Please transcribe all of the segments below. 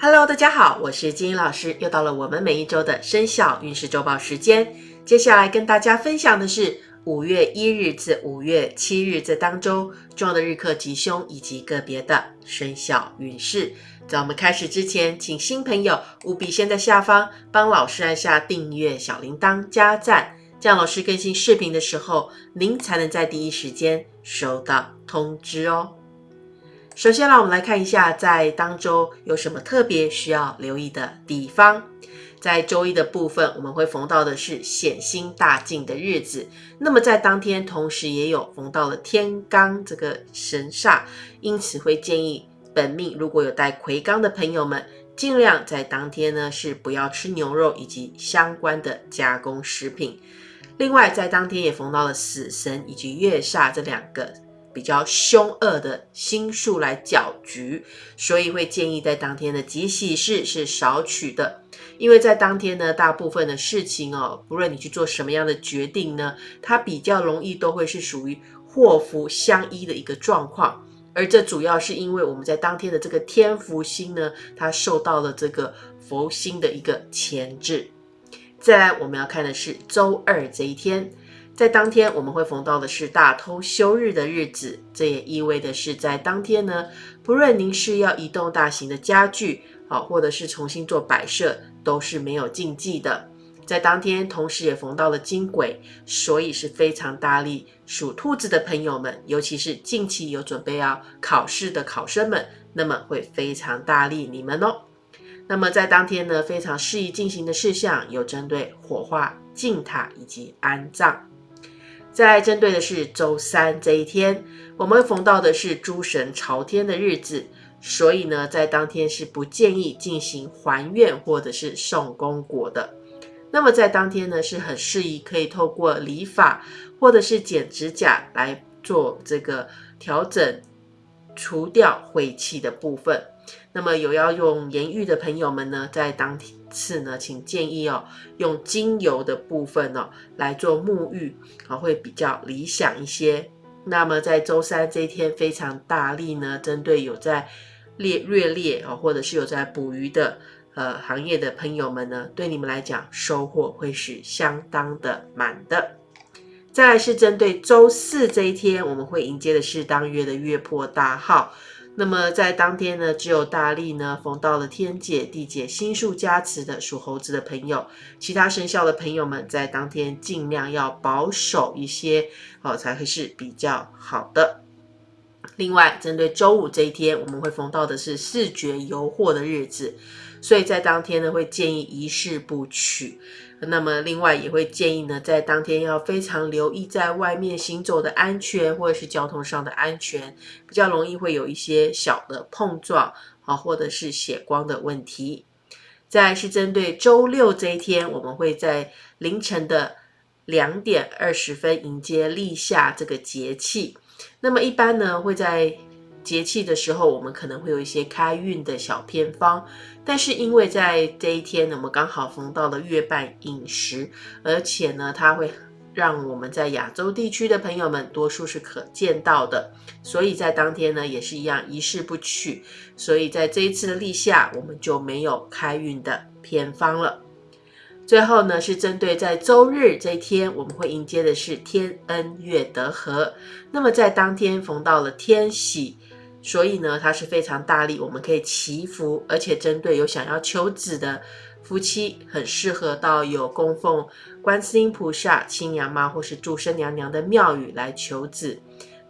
Hello，大家好，我是金英老师，又到了我们每一周的生肖运势周报时间。接下来跟大家分享的是五月一日至五月七日这当中重要的日课吉凶以及个别的生肖运势。在我们开始之前，请新朋友务必先在下方帮老师按下订阅、小铃铛、加赞，这样老师更新视频的时候，您才能在第一时间收到通知哦。首先，让我们来看一下，在当周有什么特别需要留意的地方。在周一的部分，我们会逢到的是显星大进的日子。那么在当天，同时也有逢到了天罡这个神煞，因此会建议本命如果有带魁罡的朋友们，尽量在当天呢是不要吃牛肉以及相关的加工食品。另外，在当天也逢到了死神以及月煞这两个。比较凶恶的星数来搅局，所以会建议在当天的吉喜事是少取的，因为在当天呢，大部分的事情哦，不论你去做什么样的决定呢，它比较容易都会是属于祸福相依的一个状况，而这主要是因为我们在当天的这个天福星呢，它受到了这个佛星的一个牵制。再来，我们要看的是周二这一天。在当天，我们会逢到的是大偷休日的日子，这也意味的是在当天呢，不论您是要移动大型的家具，好，或者是重新做摆设，都是没有禁忌的。在当天，同时也逢到了金鬼，所以是非常大力。属兔子的朋友们，尤其是近期有准备要考试的考生们，那么会非常大力你们哦。那么在当天呢，非常适宜进行的事项有针对火化、敬塔以及安葬。在针对的是周三这一天，我们逢到的是诸神朝天的日子，所以呢，在当天是不建议进行还愿或者是送功果的。那么在当天呢，是很适宜可以透过理发或者是剪指甲来做这个调整，除掉晦气的部分。那么有要用盐浴的朋友们呢，在当天次呢，请建议哦，用精油的部分哦来做沐浴啊，会比较理想一些。那么在周三这一天非常大力呢，针对有在猎猎猎啊，或者是有在捕鱼的呃行业的朋友们呢，对你们来讲收获会是相当的满的。再来是针对周四这一天，我们会迎接的是当月的月破大号。那么在当天呢，只有大力呢逢到了天解地解星数加持的属猴子的朋友，其他生肖的朋友们在当天尽量要保守一些哦，才会是比较好的。另外，针对周五这一天，我们会逢到的是视觉游惑的日子，所以在当天呢，会建议一事不取。那么，另外也会建议呢，在当天要非常留意在外面行走的安全，或者是交通上的安全，比较容易会有一些小的碰撞啊，或者是血光的问题。再是针对周六这一天，我们会在凌晨的两点二十分迎接立夏这个节气。那么一般呢，会在节气的时候，我们可能会有一些开运的小偏方，但是因为在这一天呢，我们刚好逢到了月半饮食，而且呢，它会让我们在亚洲地区的朋友们多数是可见到的，所以在当天呢，也是一样一事不取，所以在这一次的立夏，我们就没有开运的偏方了。最后呢，是针对在周日这一天，我们会迎接的是天恩月德和。那么在当天逢到了天喜，所以呢，它是非常大力，我们可以祈福，而且针对有想要求子的夫妻，很适合到有供奉观世音菩萨、亲娘妈或是祝生娘娘的庙宇来求子。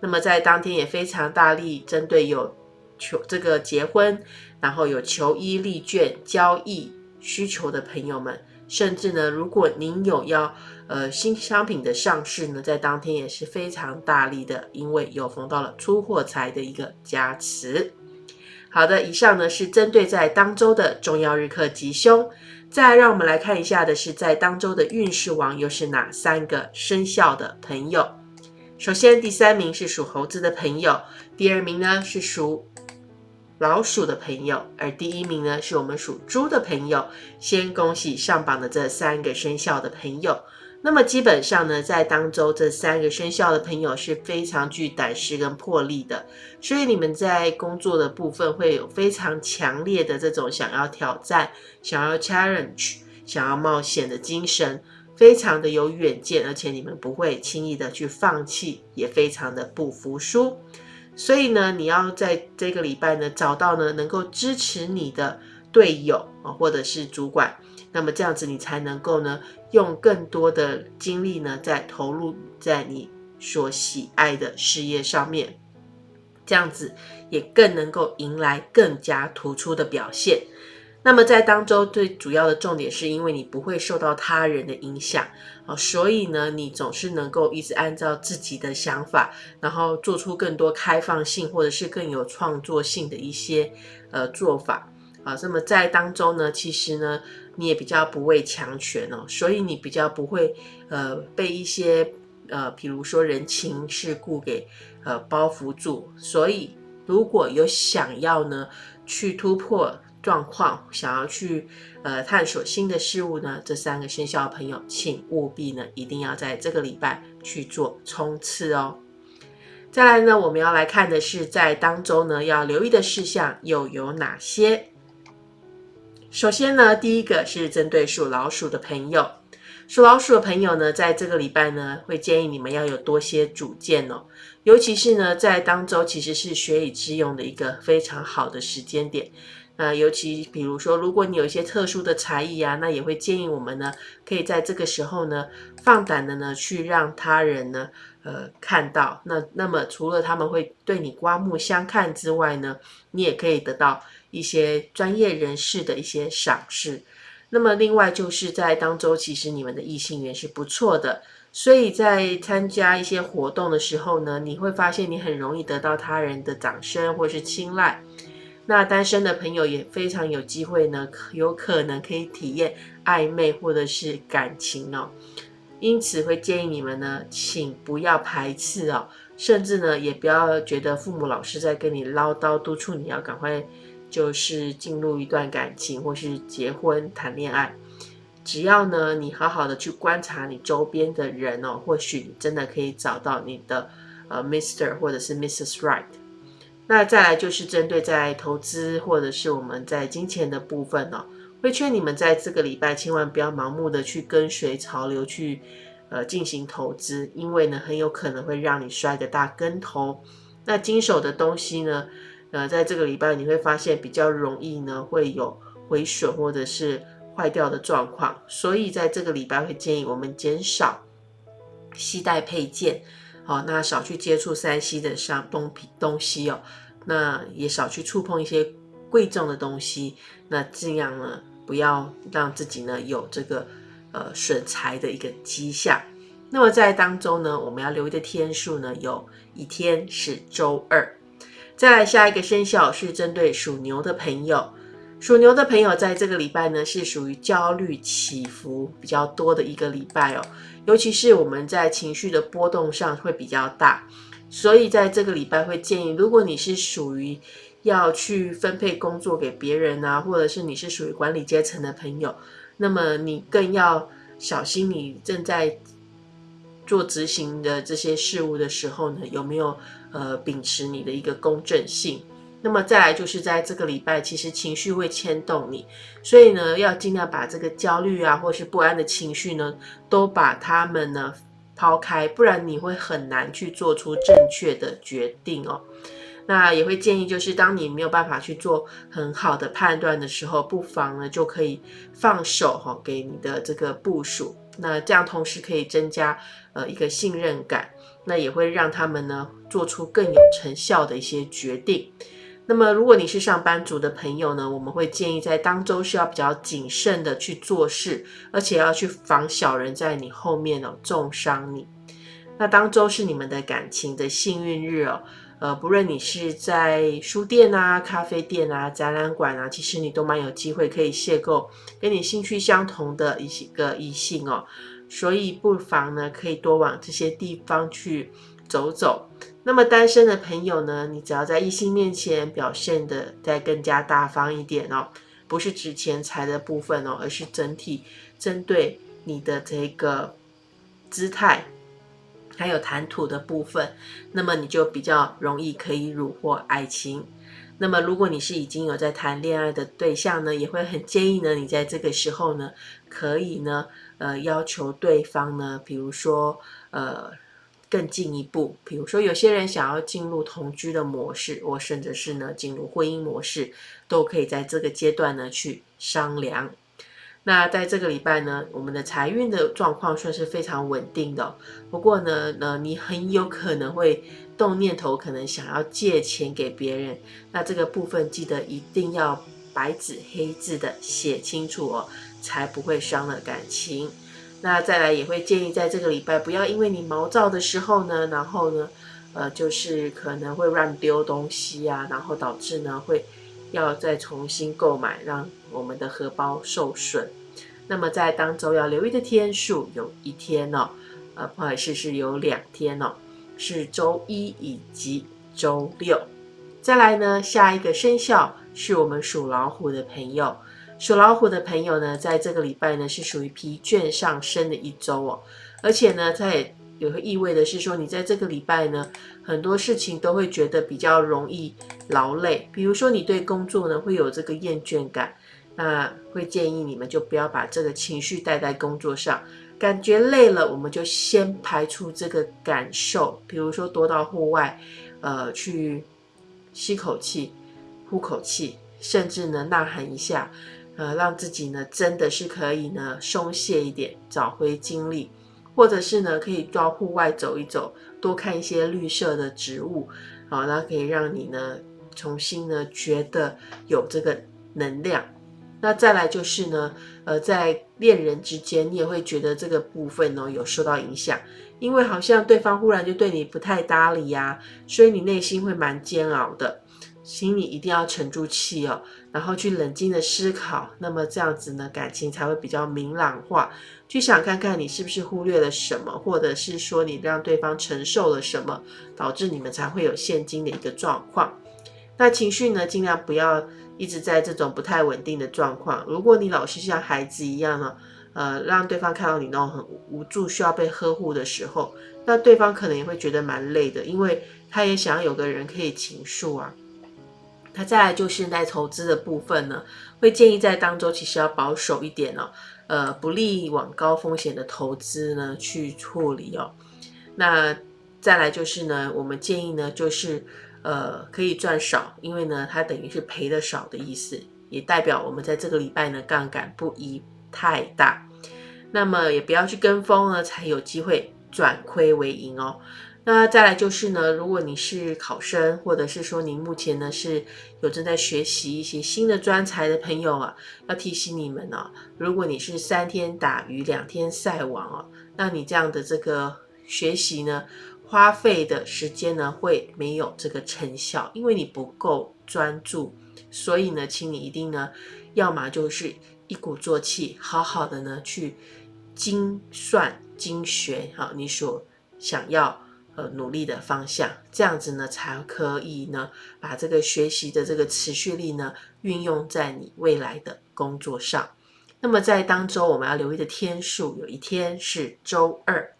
那么在当天也非常大力，针对有求这个结婚，然后有求医立卷交易需求的朋友们。甚至呢，如果您有要呃新商品的上市呢，在当天也是非常大力的，因为有逢到了出货财的一个加持。好的，以上呢是针对在当周的重要日课吉凶。再让我们来看一下的是，在当周的运势王又是哪三个生肖的朋友？首先，第三名是属猴子的朋友，第二名呢是属。老鼠的朋友，而第一名呢是我们属猪的朋友。先恭喜上榜的这三个生肖的朋友。那么基本上呢，在当周这三个生肖的朋友是非常具胆识跟魄力的，所以你们在工作的部分会有非常强烈的这种想要挑战、想要 challenge、想要冒险的精神，非常的有远见，而且你们不会轻易的去放弃，也非常的不服输。所以呢，你要在这个礼拜呢找到呢能够支持你的队友啊，或者是主管。那么这样子，你才能够呢，用更多的精力呢，在投入在你所喜爱的事业上面，这样子也更能够迎来更加突出的表现。那么在当周最主要的重点，是因为你不会受到他人的影响啊，所以呢，你总是能够一直按照自己的想法，然后做出更多开放性或者是更有创作性的一些呃做法啊。那么在当中呢，其实呢。你也比较不畏强权哦，所以你比较不会呃被一些呃，比如说人情世故给呃包袱住。所以如果有想要呢去突破状况，想要去呃探索新的事物呢，这三个生肖的朋友，请务必呢一定要在这个礼拜去做冲刺哦。再来呢，我们要来看的是在当中呢要留意的事项又有哪些？首先呢，第一个是针对属老鼠的朋友，属老鼠的朋友呢，在这个礼拜呢，会建议你们要有多些主见哦，尤其是呢，在当周其实是学以致用的一个非常好的时间点。那尤其比如说，如果你有一些特殊的才艺啊，那也会建议我们呢，可以在这个时候呢，放胆的呢，去让他人呢，呃，看到。那那么除了他们会对你刮目相看之外呢，你也可以得到。一些专业人士的一些赏识，那么另外就是在当周，其实你们的异性缘是不错的，所以在参加一些活动的时候呢，你会发现你很容易得到他人的掌声或是青睐。那单身的朋友也非常有机会呢，有可能可以体验暧昧或者是感情哦。因此会建议你们呢，请不要排斥哦，甚至呢也不要觉得父母老是在跟你唠叨督促你要赶快。就是进入一段感情，或是结婚谈恋爱，只要呢你好好的去观察你周边的人哦，或许你真的可以找到你的呃 Mr 或者是 Mrs Right。那再来就是针对在投资或者是我们在金钱的部分哦，会劝你们在这个礼拜千万不要盲目的去跟随潮流去呃进行投资，因为呢很有可能会让你摔个大跟头。那经手的东西呢？呃，在这个礼拜你会发现比较容易呢，会有毁损或者是坏掉的状况，所以在这个礼拜会建议我们减少携带配件，好，那少去接触三 C 的商东品东西哦，那也少去触碰一些贵重的东西，那尽量呢不要让自己呢有这个呃损财的一个迹象。那么在当中呢，我们要留意的天数呢，有一天是周二。再来下一个生肖是针对属牛的朋友，属牛的朋友在这个礼拜呢是属于焦虑起伏比较多的一个礼拜哦，尤其是我们在情绪的波动上会比较大，所以在这个礼拜会建议，如果你是属于要去分配工作给别人啊，或者是你是属于管理阶层的朋友，那么你更要小心，你正在做执行的这些事物的时候呢，有没有？呃，秉持你的一个公正性，那么再来就是在这个礼拜，其实情绪会牵动你，所以呢，要尽量把这个焦虑啊，或是不安的情绪呢，都把它们呢抛开，不然你会很难去做出正确的决定哦。那也会建议，就是当你没有办法去做很好的判断的时候，不妨呢就可以放手哈，给你的这个部署，那这样同时可以增加呃一个信任感。那也会让他们呢做出更有成效的一些决定。那么，如果你是上班族的朋友呢，我们会建议在当周是要比较谨慎的去做事，而且要去防小人在你后面哦重伤你。那当周是你们的感情的幸运日哦，呃，不论你是在书店啊、咖啡店啊、展览馆啊，其实你都蛮有机会可以邂逅跟你兴趣相同的一些个异性哦。所以不妨呢，可以多往这些地方去走走。那么单身的朋友呢，你只要在异性面前表现的再更加大方一点哦，不是指钱财的部分哦，而是整体针对你的这个姿态，还有谈吐的部分，那么你就比较容易可以虏获爱情。那么如果你是已经有在谈恋爱的对象呢，也会很建议呢，你在这个时候呢，可以呢，呃，要求对方呢，比如说，呃。更进一步，比如说有些人想要进入同居的模式，或甚至是呢进入婚姻模式，都可以在这个阶段呢去商量。那在这个礼拜呢，我们的财运的状况算是非常稳定的。不过呢，呃，你很有可能会动念头，可能想要借钱给别人。那这个部分记得一定要白纸黑字的写清楚哦，才不会伤了感情。那再来也会建议，在这个礼拜不要因为你毛躁的时候呢，然后呢，呃，就是可能会乱丢东西啊，然后导致呢会要再重新购买，让我们的荷包受损。那么在当周要留意的天数，有一天哦，呃，不好意思，是有两天哦，是周一以及周六。再来呢，下一个生肖是我们属老虎的朋友。属老虎的朋友呢，在这个礼拜呢是属于疲倦上升的一周哦，而且呢，它也有个意味的是说，你在这个礼拜呢，很多事情都会觉得比较容易劳累，比如说你对工作呢会有这个厌倦感，那会建议你们就不要把这个情绪带在工作上，感觉累了，我们就先排除这个感受，比如说多到户外，呃，去吸口气、呼口气，甚至呢呐喊一下。呃，让自己呢真的是可以呢松懈一点，找回精力，或者是呢可以到户外走一走，多看一些绿色的植物，好，那可以让你呢重新呢觉得有这个能量。那再来就是呢，呃，在恋人之间，你也会觉得这个部分呢有受到影响，因为好像对方忽然就对你不太搭理呀，所以你内心会蛮煎熬的。请你一定要沉住气哦，然后去冷静的思考，那么这样子呢，感情才会比较明朗化。去想看看你是不是忽略了什么，或者是说你让对方承受了什么，导致你们才会有现今的一个状况。那情绪呢，尽量不要一直在这种不太稳定的状况。如果你老是像孩子一样呢，呃，让对方看到你那种很无助、需要被呵护的时候，那对方可能也会觉得蛮累的，因为他也想要有个人可以倾诉啊。那再来就是在投资的部分呢，会建议在当中其实要保守一点哦，呃，不利往高风险的投资呢去处理哦。那再来就是呢，我们建议呢就是呃可以赚少，因为呢它等于是赔的少的意思，也代表我们在这个礼拜呢杠杆不宜太大。那么也不要去跟风呢，才有机会转亏为盈哦。那再来就是呢，如果你是考生，或者是说你目前呢是有正在学习一些新的专才的朋友啊，要提醒你们哦，如果你是三天打鱼两天晒网哦，那你这样的这个学习呢，花费的时间呢会没有这个成效，因为你不够专注。所以呢，请你一定呢，要么就是一鼓作气，好好的呢去精算精学哈，你所想要。呃，努力的方向，这样子呢，才可以呢，把这个学习的这个持续力呢，运用在你未来的工作上。那么在当周我们要留意的天数，有一天是周二。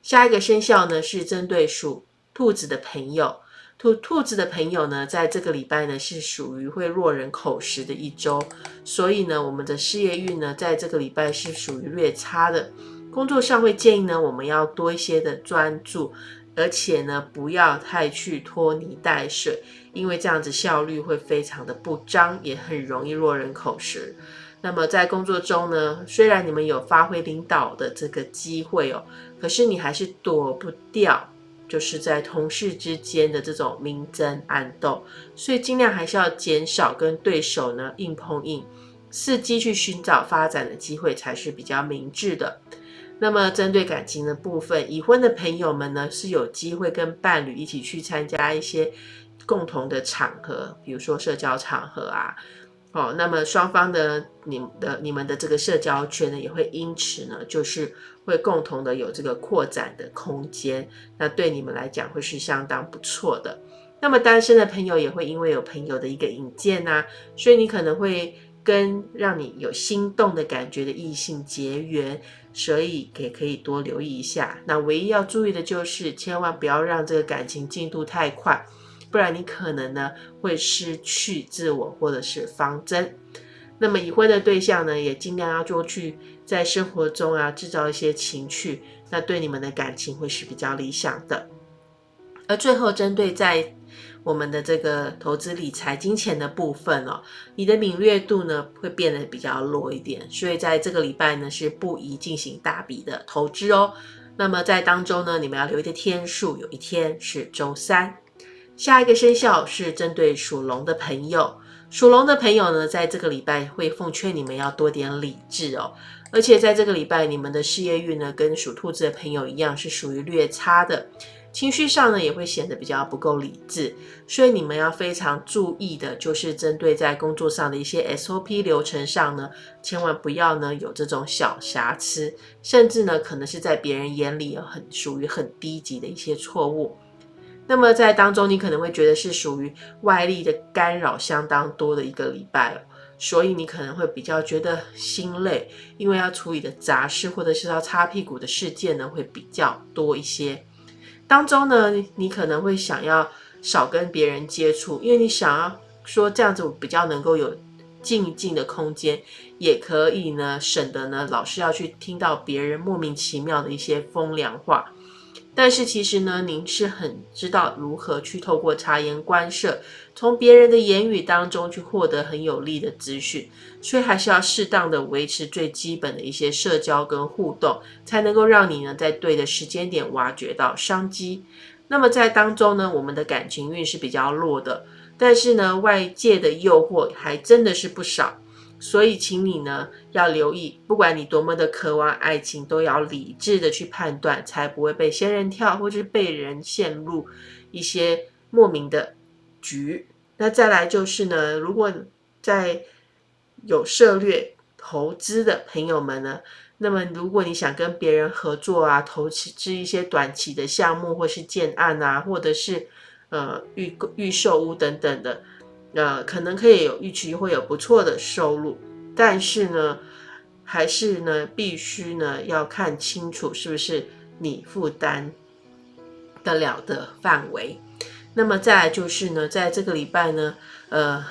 下一个生肖呢，是针对属兔子的朋友。兔兔子的朋友呢，在这个礼拜呢，是属于会落人口实的一周，所以呢，我们的事业运呢，在这个礼拜是属于略差的。工作上会建议呢，我们要多一些的专注。而且呢，不要太去拖泥带水，因为这样子效率会非常的不彰，也很容易落人口实。那么在工作中呢，虽然你们有发挥领导的这个机会哦，可是你还是躲不掉，就是在同事之间的这种明争暗斗，所以尽量还是要减少跟对手呢硬碰硬，伺机去寻找发展的机会才是比较明智的。那么，针对感情的部分，已婚的朋友们呢是有机会跟伴侣一起去参加一些共同的场合，比如说社交场合啊。哦，那么双方的你的你们的这个社交圈呢，也会因此呢，就是会共同的有这个扩展的空间。那对你们来讲会是相当不错的。那么单身的朋友也会因为有朋友的一个引荐呐，所以你可能会跟让你有心动的感觉的异性结缘，所以也可以多留意一下。那唯一要注意的就是，千万不要让这个感情进度太快，不然你可能呢会失去自我或者是方针。那么已婚的对象呢，也尽量要多去在生活中啊制造一些情趣，那对你们的感情会是比较理想的。而最后针对在我们的这个投资理财金钱的部分哦，你的敏锐度呢会变得比较弱一点，所以在这个礼拜呢是不宜进行大笔的投资哦。那么在当中呢，你们要留意的天数，有一天是周三。下一个生肖是针对属龙的朋友，属龙的朋友呢，在这个礼拜会奉劝你们要多点理智哦。而且在这个礼拜，你们的事业运呢，跟属兔子的朋友一样，是属于略差的。情绪上呢，也会显得比较不够理智，所以你们要非常注意的，就是针对在工作上的一些 SOP 流程上呢，千万不要呢有这种小瑕疵，甚至呢可能是在别人眼里很属于很低级的一些错误。那么在当中，你可能会觉得是属于外力的干扰相当多的一个礼拜哦，所以你可能会比较觉得心累，因为要处理的杂事或者是要擦屁股的事件呢，会比较多一些。当中呢，你可能会想要少跟别人接触，因为你想要说这样子比较能够有静静的空间，也可以呢省得呢老是要去听到别人莫名其妙的一些风凉话。但是其实呢，您是很知道如何去透过察言观色，从别人的言语当中去获得很有利的资讯，所以还是要适当的维持最基本的一些社交跟互动，才能够让你呢在对的时间点挖掘到商机。那么在当中呢，我们的感情运是比较弱的，但是呢，外界的诱惑还真的是不少。所以，请你呢要留意，不管你多么的渴望爱情，都要理智的去判断，才不会被仙人跳，或者是被人陷入一些莫名的局。那再来就是呢，如果在有涉略投资的朋友们呢，那么如果你想跟别人合作啊，投资一些短期的项目，或是建案啊，或者是呃预预售屋等等的。呃，可能可以有预期会有不错的收入，但是呢，还是呢，必须呢要看清楚是不是你负担得了的范围。那么再来就是呢，在这个礼拜呢，呃，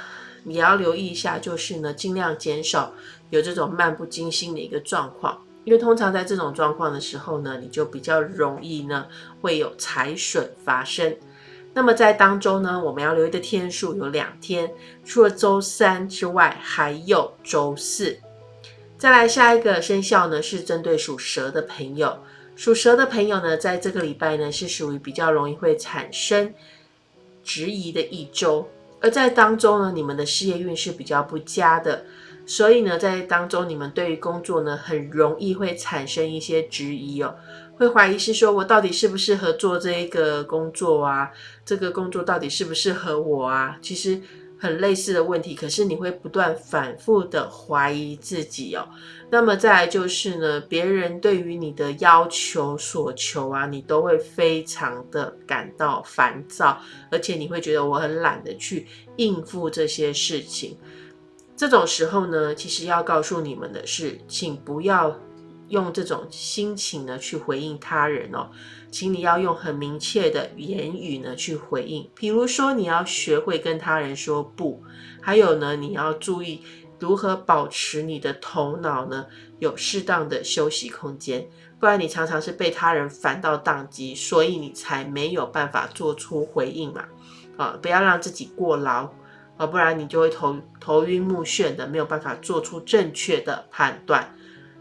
你要留意一下，就是呢，尽量减少有这种漫不经心的一个状况，因为通常在这种状况的时候呢，你就比较容易呢会有财损发生。那么在当中呢，我们要留意的天数有两天，除了周三之外，还有周四。再来下一个生肖呢，是针对属蛇的朋友。属蛇的朋友呢，在这个礼拜呢，是属于比较容易会产生质疑的一周。而在当中呢，你们的事业运是比较不佳的，所以呢，在当中你们对于工作呢，很容易会产生一些质疑哦。会怀疑是说，我到底适不适合做这一个工作啊？这个工作到底适不适合我啊？其实很类似的问题，可是你会不断反复的怀疑自己哦。那么再来就是呢，别人对于你的要求、所求啊，你都会非常的感到烦躁，而且你会觉得我很懒得去应付这些事情。这种时候呢，其实要告诉你们的是，请不要。用这种心情呢去回应他人哦，请你要用很明确的言语呢去回应。比如说，你要学会跟他人说不，还有呢，你要注意如何保持你的头脑呢有适当的休息空间，不然你常常是被他人烦到宕机，所以你才没有办法做出回应嘛。啊，不要让自己过劳啊，不然你就会头头晕目眩的，没有办法做出正确的判断。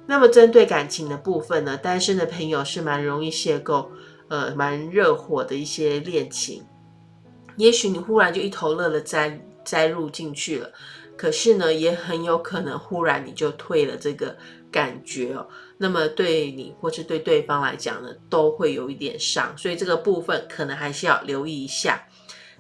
那么针对感情的部分呢，单身的朋友是蛮容易邂逅，呃，蛮热火的一些恋情。也许你忽然就一头热了栽栽入进去了，可是呢，也很有可能忽然你就退了这个感觉哦。那么对你或是对对方来讲呢，都会有一点伤，所以这个部分可能还是要留意一下。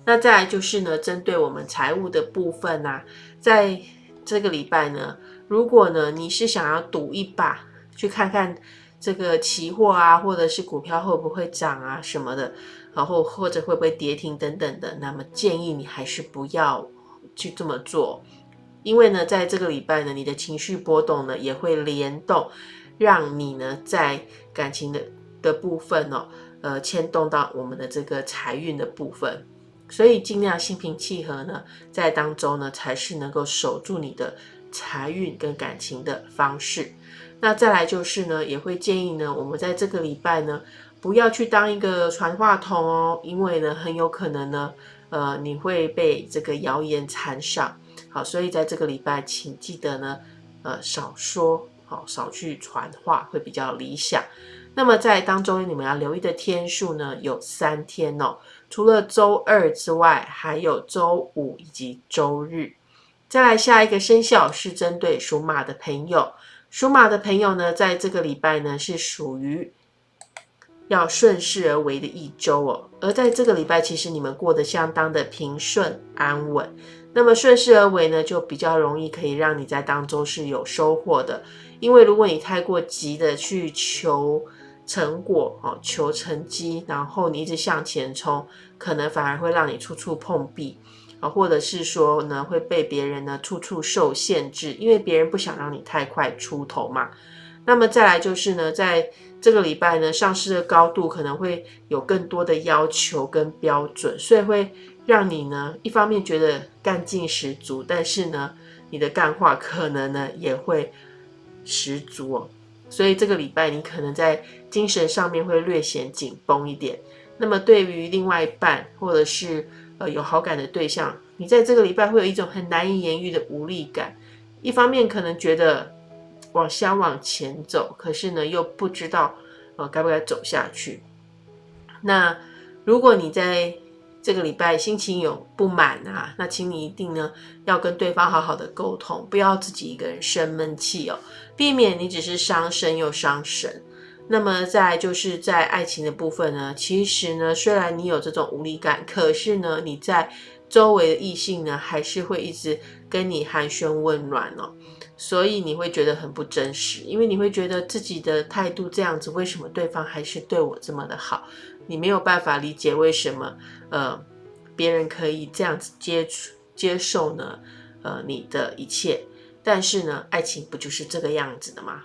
那再来就是呢，针对我们财务的部分呢，在这个礼拜呢。如果呢，你是想要赌一把，去看看这个期货啊，或者是股票会不会涨啊什么的，然后或者会不会跌停等等的，那么建议你还是不要去这么做。因为呢，在这个礼拜呢，你的情绪波动呢也会联动，让你呢在感情的的部分哦，呃，牵动到我们的这个财运的部分，所以尽量心平气和呢，在当中呢才是能够守住你的财运跟感情的方式。那再来就是呢，也会建议呢，我们在这个礼拜呢，不要去当一个传话筒哦，因为呢，很有可能呢，呃，你会被这个谣言缠上。好，所以在这个礼拜，请记得呢，呃，少说，好，少去传话，会比较理想。那么在当中，你们要留意的天数呢，有三天哦，除了周二之外，还有周五以及周日。再来下一个生肖是针对属马的朋友。属马的朋友呢，在这个礼拜呢是属于要顺势而为的一周哦。而在这个礼拜，其实你们过得相当的平顺安稳。那么顺势而为呢，就比较容易可以让你在当中是有收获的。因为如果你太过急的去求成果哦，求成绩，然后你一直向前冲，可能反而会让你处处碰壁。啊，或者是说呢，会被别人呢处处受限制，因为别人不想让你太快出头嘛。那么再来就是呢，在这个礼拜呢，上市的高度可能会有更多的要求跟标准，所以会让你呢一方面觉得干劲十足，但是呢，你的干话可能呢也会十足哦。所以这个礼拜你可能在精神上面会略显紧绷一点。那么对于另外一半或者是呃，有好感的对象，你在这个礼拜会有一种很难以言喻的无力感。一方面可能觉得往想往前走，可是呢又不知道呃该不该走下去。那如果你在这个礼拜心情有不满啊，那请你一定呢要跟对方好好的沟通，不要自己一个人生闷气哦，避免你只是伤身又伤神。那么再就是在爱情的部分呢，其实呢，虽然你有这种无力感，可是呢，你在周围的异性呢，还是会一直跟你寒暄问暖哦，所以你会觉得很不真实，因为你会觉得自己的态度这样子，为什么对方还是对我这么的好？你没有办法理解为什么呃别人可以这样子接触接受呢？呃，你的一切，但是呢，爱情不就是这个样子的吗？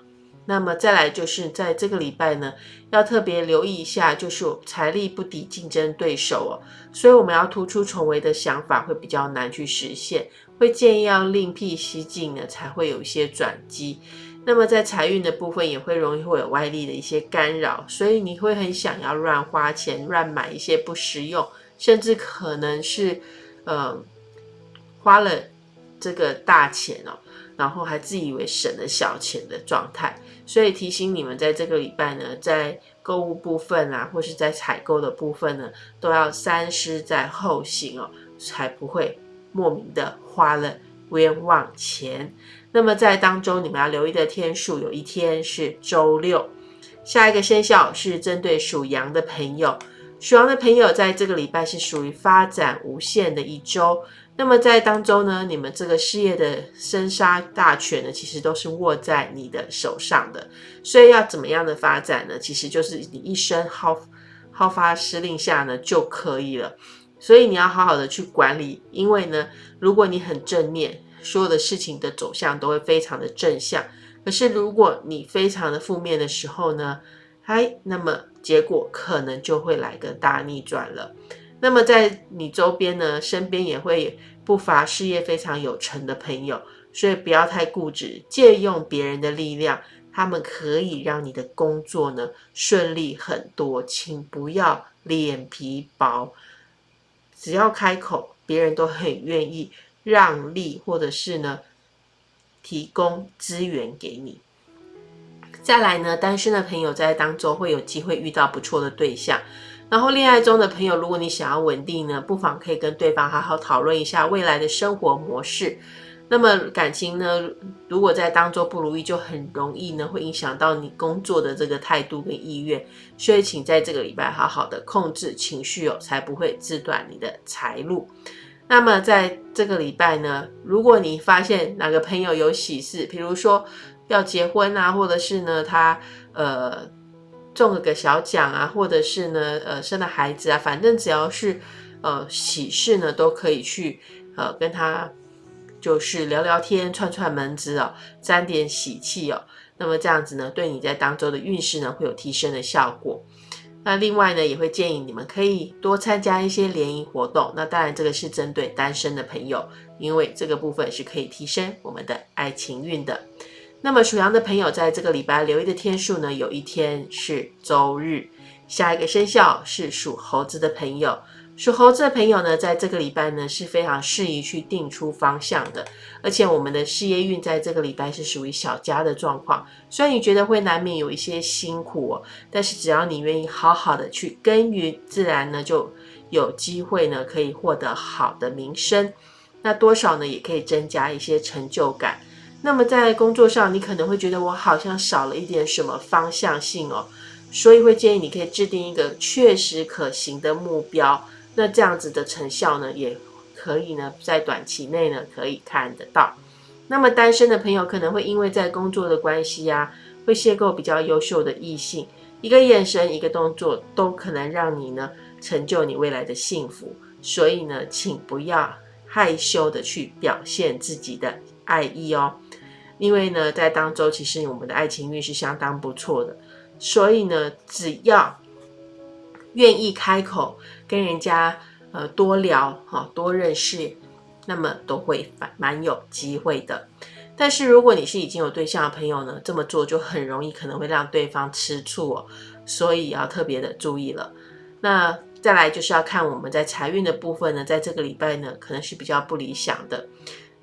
那么再来就是在这个礼拜呢，要特别留意一下，就是财力不敌竞争对手哦，所以我们要突出重围的想法会比较难去实现，会建议要另辟蹊径呢，才会有一些转机。那么在财运的部分也会容易会有外力的一些干扰，所以你会很想要乱花钱、乱买一些不实用，甚至可能是呃花了这个大钱哦。然后还自以为省了小钱的状态，所以提醒你们，在这个礼拜呢，在购物部分啊，或是在采购的部分呢，都要三思在后行哦，才不会莫名的花了冤枉钱。那么在当中，你们要留意的天数，有一天是周六。下一个生肖是针对属羊的朋友，属羊的朋友在这个礼拜是属于发展无限的一周。那么在当中呢，你们这个事业的生杀大权呢，其实都是握在你的手上的。所以要怎么样的发展呢？其实就是你一声号号发施令下呢就可以了。所以你要好好的去管理，因为呢，如果你很正面，所有的事情的走向都会非常的正向。可是如果你非常的负面的时候呢，哎，那么结果可能就会来个大逆转了。那么在你周边呢，身边也会不乏事业非常有成的朋友，所以不要太固执，借用别人的力量，他们可以让你的工作呢顺利很多。请不要脸皮薄，只要开口，别人都很愿意让利，或者是呢提供资源给你。再来呢，单身的朋友在当中会有机会遇到不错的对象。然后，恋爱中的朋友，如果你想要稳定呢，不妨可以跟对方好好讨论一下未来的生活模式。那么感情呢，如果在当中不如意，就很容易呢会影响到你工作的这个态度跟意愿。所以，请在这个礼拜好好的控制情绪哦，才不会自断你的财路。那么，在这个礼拜呢，如果你发现哪个朋友有喜事，比如说要结婚啊，或者是呢他呃。中了个小奖啊，或者是呢，呃，生了孩子啊，反正只要是呃喜事呢，都可以去呃跟他就是聊聊天、串串门子哦，沾点喜气哦。那么这样子呢，对你在当周的运势呢会有提升的效果。那另外呢，也会建议你们可以多参加一些联谊活动。那当然，这个是针对单身的朋友，因为这个部分是可以提升我们的爱情运的。那么属羊的朋友，在这个礼拜留意的天数呢，有一天是周日。下一个生肖是属猴子的朋友。属猴子的朋友呢，在这个礼拜呢是非常适宜去定出方向的，而且我们的事业运在这个礼拜是属于小家的状况。虽然你觉得会难免有一些辛苦哦，但是只要你愿意好好的去耕耘，自然呢就有机会呢可以获得好的名声。那多少呢也可以增加一些成就感。那么在工作上，你可能会觉得我好像少了一点什么方向性哦，所以会建议你可以制定一个确实可行的目标。那这样子的成效呢，也可以呢，在短期内呢，可以看得到。那么单身的朋友可能会因为在工作的关系啊，会邂逅比较优秀的异性，一个眼神，一个动作，都可能让你呢，成就你未来的幸福。所以呢，请不要害羞的去表现自己的爱意哦，因为呢，在当周其实我们的爱情运是相当不错的，所以呢，只要。愿意开口跟人家呃多聊哈多认识，那么都会蛮蛮有机会的。但是如果你是已经有对象的朋友呢，这么做就很容易可能会让对方吃醋哦，所以要特别的注意了。那再来就是要看我们在财运的部分呢，在这个礼拜呢可能是比较不理想的，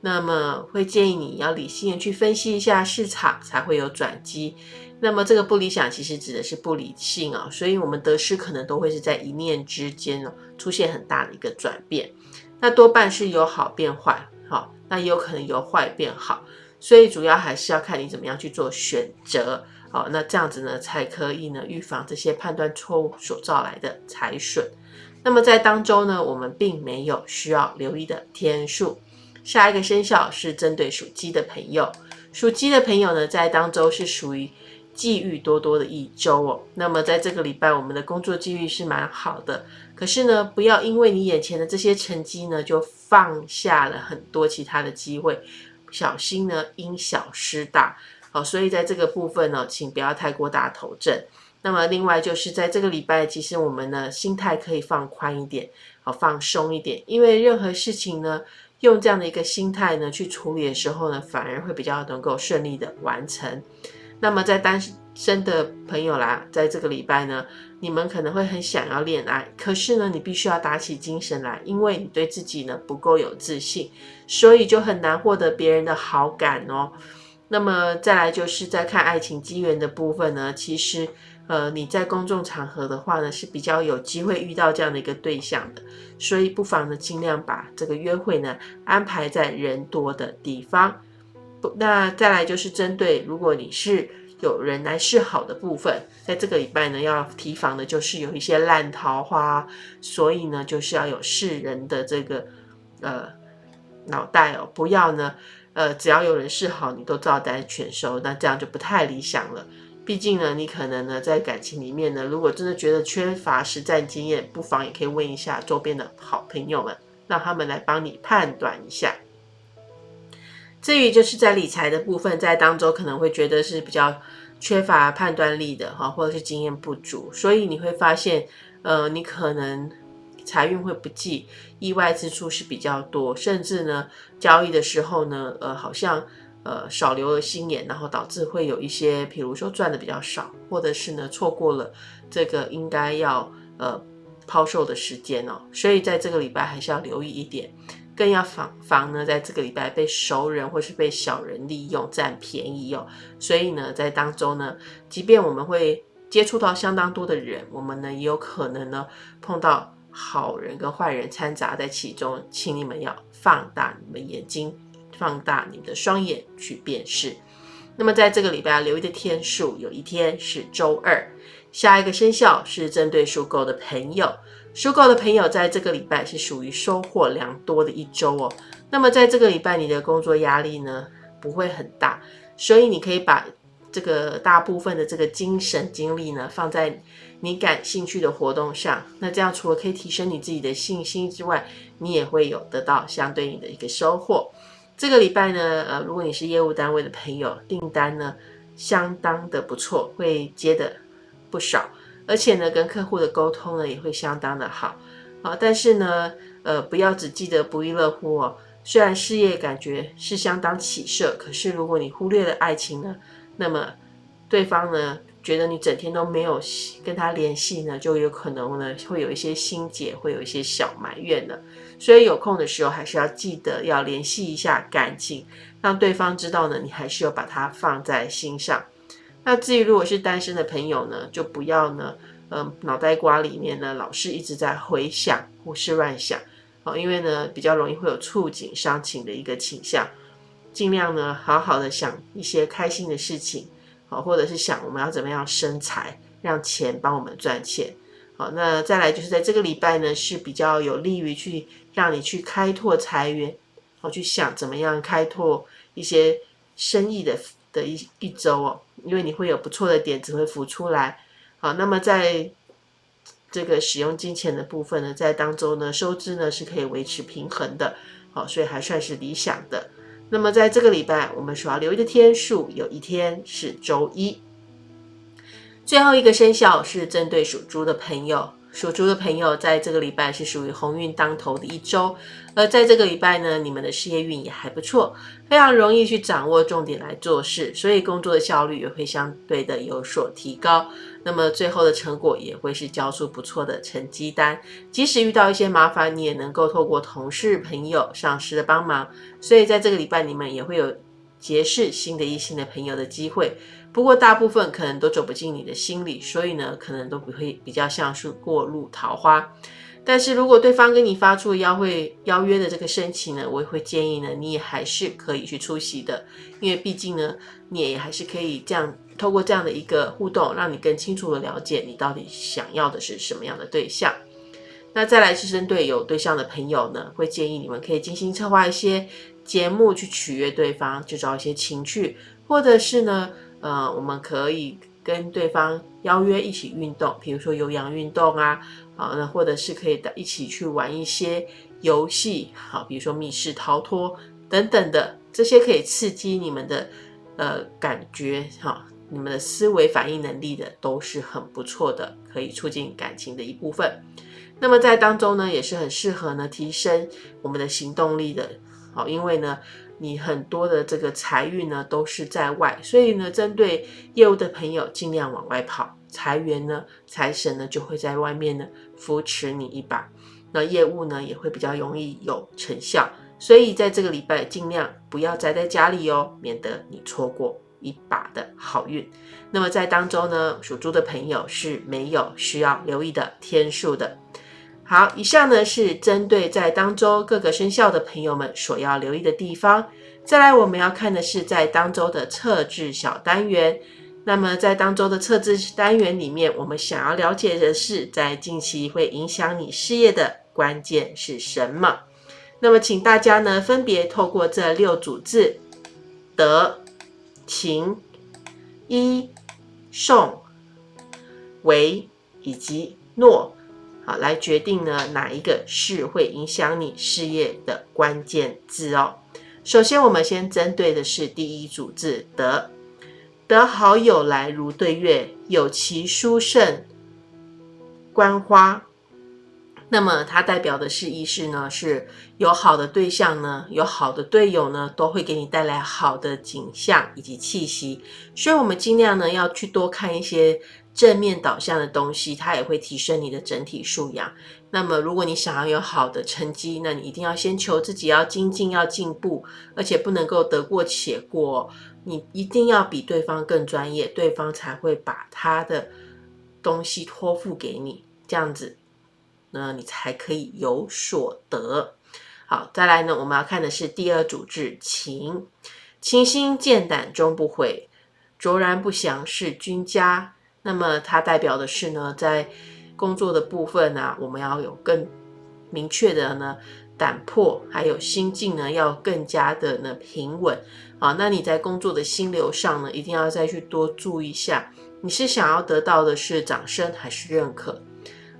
那么会建议你要理性的去分析一下市场，才会有转机。那么这个不理想其实指的是不理性啊，所以我们得失可能都会是在一念之间哦，出现很大的一个转变。那多半是由好变坏，好，那也有可能由坏变好，所以主要还是要看你怎么样去做选择，好，那这样子呢才可以呢预防这些判断错误所造来的财损。那么在当中呢，我们并没有需要留意的天数。下一个生肖是针对属鸡的朋友，属鸡的朋友呢，在当周是属于。机遇多多的一周哦，那么在这个礼拜，我们的工作机遇是蛮好的。可是呢，不要因为你眼前的这些成绩呢，就放下了很多其他的机会，小心呢因小失大。好，所以在这个部分呢，请不要太过大头阵。那么另外就是在这个礼拜，其实我们呢心态可以放宽一点，好放松一点，因为任何事情呢，用这样的一个心态呢去处理的时候呢，反而会比较能够顺利的完成。那么在单身的朋友啦，在这个礼拜呢，你们可能会很想要恋爱，可是呢，你必须要打起精神来，因为你对自己呢不够有自信，所以就很难获得别人的好感哦。那么再来就是在看爱情机缘的部分呢，其实呃你在公众场合的话呢是比较有机会遇到这样的一个对象的，所以不妨呢尽量把这个约会呢安排在人多的地方。那再来就是针对，如果你是有人来示好的部分，在这个礼拜呢，要提防的就是有一些烂桃花，所以呢，就是要有世人的这个呃脑袋哦，不要呢呃，只要有人示好，你都照单全收，那这样就不太理想了。毕竟呢，你可能呢在感情里面呢，如果真的觉得缺乏实战经验，不妨也可以问一下周边的好朋友们，让他们来帮你判断一下。至于就是在理财的部分，在当中可能会觉得是比较缺乏判断力的哈，或者是经验不足，所以你会发现，呃，你可能财运会不济，意外支出是比较多，甚至呢，交易的时候呢，呃，好像呃少留了心眼，然后导致会有一些，比如说赚的比较少，或者是呢错过了这个应该要呃抛售的时间哦，所以在这个礼拜还是要留意一点。更要防防呢，在这个礼拜被熟人或是被小人利用占便宜哦。所以呢，在当中呢，即便我们会接触到相当多的人，我们呢也有可能呢碰到好人跟坏人掺杂在其中，请你们要放大你们眼睛，放大你的双眼去辨识。那么在这个礼拜要留意的天数，有一天是周二。下一个生肖是针对属狗的朋友。属狗的朋友，在这个礼拜是属于收获良多的一周哦。那么在这个礼拜，你的工作压力呢不会很大，所以你可以把这个大部分的这个精神精力呢放在你感兴趣的活动上。那这样除了可以提升你自己的信心之外，你也会有得到相对应的一个收获。这个礼拜呢，呃，如果你是业务单位的朋友，订单呢相当的不错，会接的不少，而且呢，跟客户的沟通呢也会相当的好。啊，但是呢，呃，不要只记得不亦乐乎哦。虽然事业感觉是相当起色，可是如果你忽略了爱情呢，那么对方呢觉得你整天都没有跟他联系呢，就有可能呢会有一些心结，会有一些小埋怨的。所以有空的时候还是要记得要联系一下感情，让对方知道呢你还是有把它放在心上。那至于如果是单身的朋友呢，就不要呢。嗯，脑袋瓜里面呢，老是一直在回想、胡思乱想，哦，因为呢，比较容易会有触景伤情的一个倾向，尽量呢，好好的想一些开心的事情，好，或者是想我们要怎么样生财，让钱帮我们赚钱，好，那再来就是在这个礼拜呢，是比较有利于去让你去开拓财源，好，去想怎么样开拓一些生意的的一一周哦，因为你会有不错的点子会浮出来。好，那么在这个使用金钱的部分呢，在当中呢，收支呢是可以维持平衡的，好，所以还算是理想的。那么在这个礼拜，我们所要留意的天数，有一天是周一。最后一个生肖是针对属猪的朋友。属猪的朋友，在这个礼拜是属于鸿运当头的一周，而在这个礼拜呢，你们的事业运也还不错，非常容易去掌握重点来做事，所以工作的效率也会相对的有所提高。那么最后的成果也会是交出不错的成绩单，即使遇到一些麻烦，你也能够透过同事、朋友、上司的帮忙，所以在这个礼拜，你们也会有结识新的异性的朋友的机会。不过大部分可能都走不进你的心里，所以呢，可能都不会比较像是过路桃花。但是如果对方跟你发出邀会邀约的这个申请呢，我也会建议呢，你也还是可以去出席的，因为毕竟呢，你也还是可以这样透过这样的一个互动，让你更清楚的了解你到底想要的是什么样的对象。那再来是针对有对象的朋友呢，会建议你们可以精心策划一些节目去取悦对方，制造一些情趣，或者是呢。呃，我们可以跟对方邀约一起运动，比如说有氧运动啊，好，那或者是可以一起去玩一些游戏，好，比如说密室逃脱等等的，这些可以刺激你们的呃感觉，哈，你们的思维反应能力的都是很不错的，可以促进感情的一部分。那么在当中呢，也是很适合呢提升我们的行动力的，好，因为呢。你很多的这个财运呢都是在外，所以呢，针对业务的朋友尽量往外跑，财源呢、财神呢就会在外面呢扶持你一把，那业务呢也会比较容易有成效。所以在这个礼拜尽量不要宅在家里哦，免得你错过一把的好运。那么在当中呢，属猪的朋友是没有需要留意的天数的。好，以上呢是针对在当周各个生肖的朋友们所要留意的地方。再来，我们要看的是在当周的测字小单元。那么在当周的测字单元里面，我们想要了解的是，在近期会影响你事业的关键是什么？那么，请大家呢分别透过这六组字：德、勤、一、送、为以及诺。好，来决定呢哪一个是会影响你事业的关键字哦。首先，我们先针对的是第一组字“得”，得好友来如对月，有其殊胜观花。那么它代表的是意思呢，是有好的对象呢，有好的队友呢，都会给你带来好的景象以及气息。所以，我们尽量呢要去多看一些。正面导向的东西，它也会提升你的整体素养。那么，如果你想要有好的成绩，那你一定要先求自己要精进、要进步，而且不能够得过且过。你一定要比对方更专业，对方才会把他的东西托付给你。这样子，那你才可以有所得。好，再来呢，我们要看的是第二组字“情”，情心见胆终不悔，卓然不祥是君家。那么它代表的是呢，在工作的部分呢，我们要有更明确的呢胆魄，还有心境呢，要更加的呢平稳。好，那你在工作的心流上呢，一定要再去多注意一下，你是想要得到的是掌声还是认可？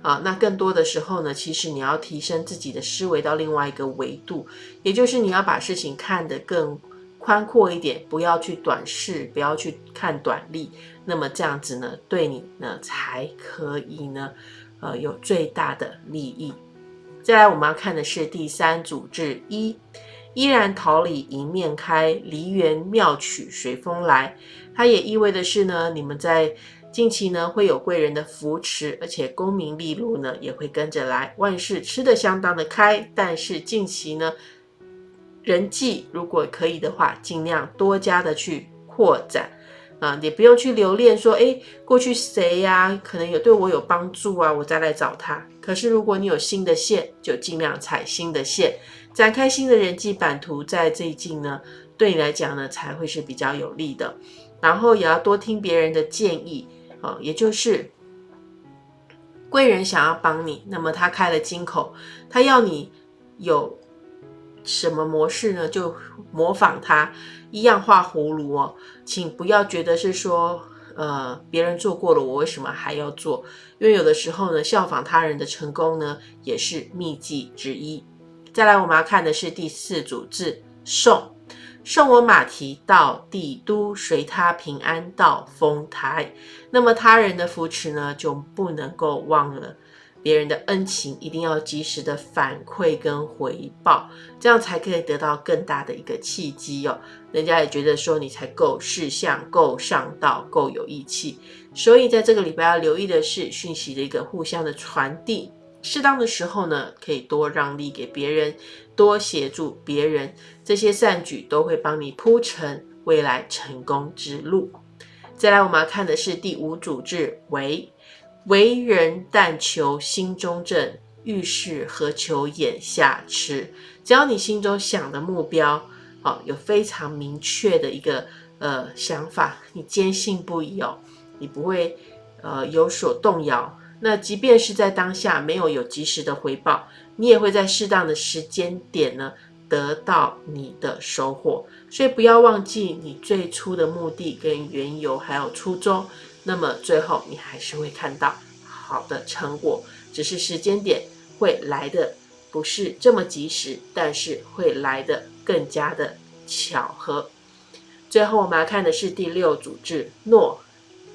啊，那更多的时候呢，其实你要提升自己的思维到另外一个维度，也就是你要把事情看得更宽阔一点，不要去短视，不要去看短利。那么这样子呢，对你呢才可以呢，呃，有最大的利益。再来，我们要看的是第三组志一，依然桃李迎面开，梨园妙曲随风来。它也意味的是呢，你们在近期呢会有贵人的扶持，而且功名利禄呢也会跟着来，万事吃得相当的开。但是近期呢，人际如果可以的话，尽量多加的去扩展。啊，也不用去留恋说，哎，过去谁呀，可能有对我有帮助啊，我再来找他。可是如果你有新的线，就尽量踩新的线，展开新的人际版图，在这一呢，对你来讲呢，才会是比较有利的。然后也要多听别人的建议，啊，也就是贵人想要帮你，那么他开了金口，他要你有。什么模式呢？就模仿他一样画葫芦哦，请不要觉得是说，呃，别人做过了，我为什么还要做？因为有的时候呢，效仿他人的成功呢，也是秘籍之一。再来，我们要看的是第四组字，送送我马蹄到帝都，随他平安到丰台。那么他人的扶持呢，就不能够忘了。别人的恩情一定要及时的反馈跟回报，这样才可以得到更大的一个契机哦。人家也觉得说你才够事相、够上道、够有义气。所以在这个礼拜要留意的是讯息的一个互相的传递，适当的时候呢，可以多让利给别人，多协助别人，这些善举都会帮你铺成未来成功之路。再来，我们要看的是第五组字为。为人但求心中正，遇事何求眼下痴。只要你心中想的目标，哦，有非常明确的一个呃想法，你坚信不疑哦，你不会呃有所动摇。那即便是在当下没有有及时的回报，你也会在适当的时间点呢得到你的收获。所以不要忘记你最初的目的跟缘由，还有初衷。那么最后你还是会看到好的成果，只是时间点会来的不是这么及时，但是会来的更加的巧合。最后我们要看的是第六组字诺，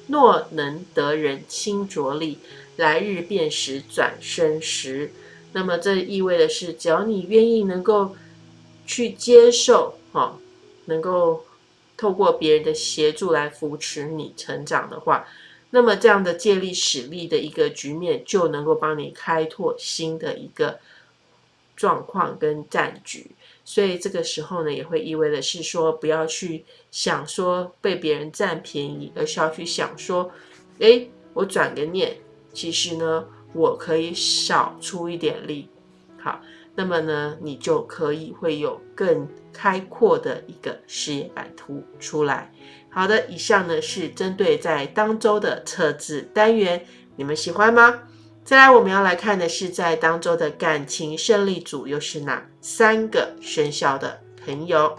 诺能得人亲着力，来日便时转身时。那么这意味的是，只要你愿意能够去接受，哈，能够。透过别人的协助来扶持你成长的话，那么这样的借力使力的一个局面就能够帮你开拓新的一个状况跟战局。所以这个时候呢，也会意味的是说，不要去想说被别人占便宜，而是要去想说，哎，我转个念，其实呢，我可以少出一点力。好。那么呢，你就可以会有更开阔的一个事业版图出来。好的，以上呢是针对在当周的测字单元，你们喜欢吗？再来，我们要来看的是在当周的感情胜利组又是哪三个生肖的朋友？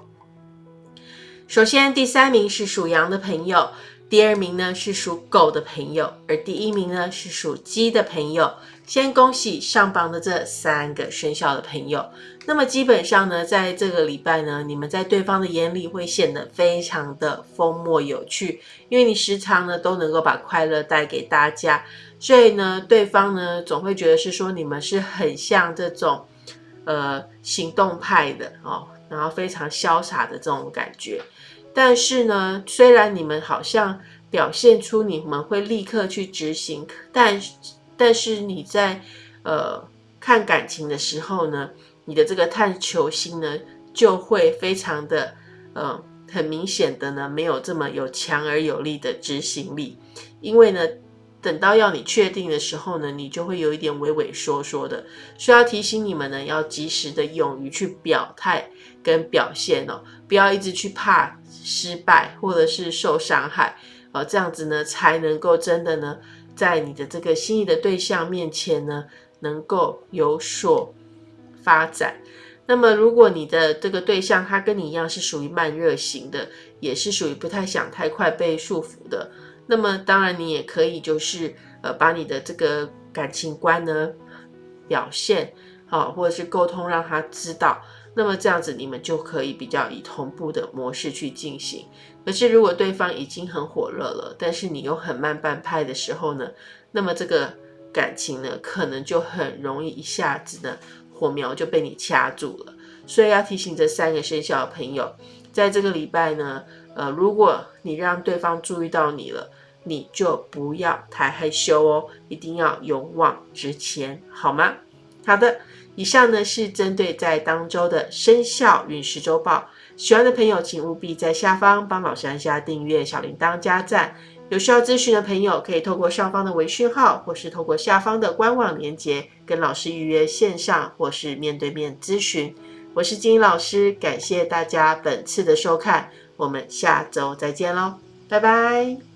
首先，第三名是属羊的朋友。第二名呢是属狗的朋友，而第一名呢是属鸡的朋友。先恭喜上榜的这三个生肖的朋友。那么基本上呢，在这个礼拜呢，你们在对方的眼里会显得非常的风默有趣，因为你时常呢都能够把快乐带给大家，所以呢，对方呢总会觉得是说你们是很像这种呃行动派的哦，然后非常潇洒的这种感觉。但是呢，虽然你们好像表现出你们会立刻去执行，但但是你在呃看感情的时候呢，你的这个探求心呢就会非常的呃很明显的呢没有这么有强而有力的执行力，因为呢等到要你确定的时候呢，你就会有一点畏畏缩缩的，需要提醒你们呢要及时的勇于去表态跟表现哦，不要一直去怕。失败或者是受伤害，呃，这样子呢，才能够真的呢，在你的这个心仪的对象面前呢，能够有所发展。那么，如果你的这个对象他跟你一样是属于慢热型的，也是属于不太想太快被束缚的，那么当然你也可以就是呃，把你的这个感情观呢表现，好，或者是沟通让他知道。那么这样子，你们就可以比较以同步的模式去进行。可是如果对方已经很火热了，但是你又很慢半拍的时候呢，那么这个感情呢，可能就很容易一下子呢，火苗就被你掐住了。所以要提醒这三个生肖的朋友，在这个礼拜呢，呃，如果你让对方注意到你了，你就不要太害羞哦，一定要勇往直前，好吗？好的。以上呢是针对在当周的生肖运势周报，喜欢的朋友请务必在下方帮老师按下订阅、小铃铛加赞。有需要咨询的朋友可以透过上方的微讯号，或是透过下方的官网连接跟老师预约线上或是面对面咨询。我是金英老师，感谢大家本次的收看，我们下周再见喽，拜拜。